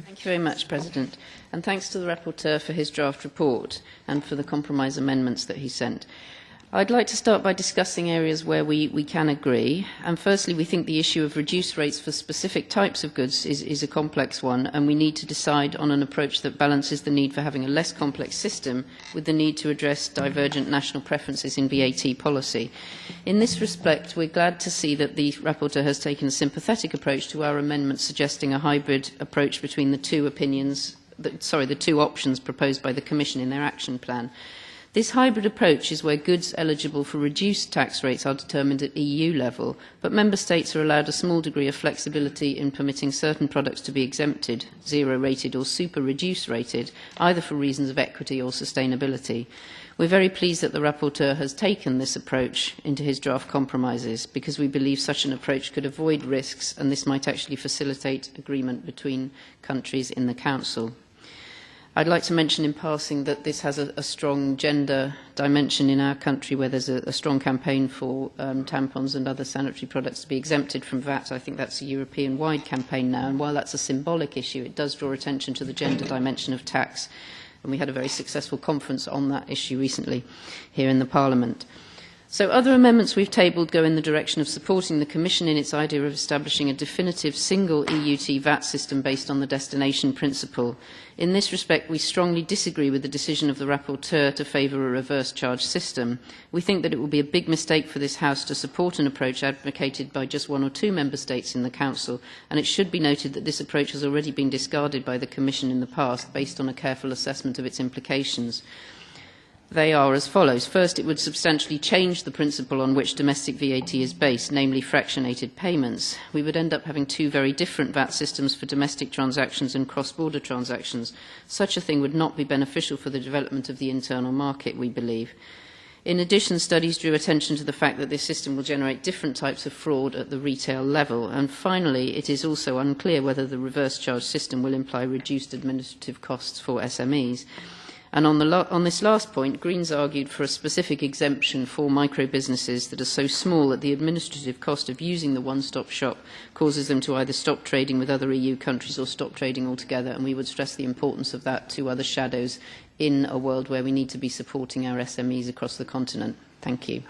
Thank you very much, President. And thanks to the Rapporteur for his draft report and for the compromise amendments that he sent. I'd like to start by discussing areas where we, we can agree. And firstly, we think the issue of reduced rates for specific types of goods is, is a complex one, and we need to decide on an approach that balances the need for having a less complex system with the need to address divergent national preferences in VAT policy. In this respect, we're glad to see that the rapporteur has taken a sympathetic approach to our amendment suggesting a hybrid approach between the two opinions, the, sorry, the two options proposed by the Commission in their action plan. This hybrid approach is where goods eligible for reduced tax rates are determined at EU level, but member states are allowed a small degree of flexibility in permitting certain products to be exempted, zero rated or super reduced rated, either for reasons of equity or sustainability. We're very pleased that the rapporteur has taken this approach into his draft compromises because we believe such an approach could avoid risks and this might actually facilitate agreement between countries in the Council. I'd like to mention in passing that this has a, a strong gender dimension in our country where there's a, a strong campaign for um, tampons and other sanitary products to be exempted from VAT. I think that's a European-wide campaign now, and while that's a symbolic issue, it does draw attention to the gender dimension of tax, and we had a very successful conference on that issue recently here in the Parliament. So other amendments we've tabled go in the direction of supporting the Commission in its idea of establishing a definitive single EUT VAT system based on the destination principle. In this respect, we strongly disagree with the decision of the rapporteur to favour a reverse charge system. We think that it will be a big mistake for this House to support an approach advocated by just one or two member states in the Council, and it should be noted that this approach has already been discarded by the Commission in the past based on a careful assessment of its implications. They are as follows. First, it would substantially change the principle on which domestic VAT is based, namely fractionated payments. We would end up having two very different VAT systems for domestic transactions and cross-border transactions. Such a thing would not be beneficial for the development of the internal market, we believe. In addition, studies drew attention to the fact that this system will generate different types of fraud at the retail level. And finally, it is also unclear whether the reverse charge system will imply reduced administrative costs for SMEs. And on, the on this last point, Greens argued for a specific exemption for micro businesses that are so small that the administrative cost of using the one-stop shop causes them to either stop trading with other EU countries or stop trading altogether. And we would stress the importance of that to other shadows in a world where we need to be supporting our SMEs across the continent. Thank you.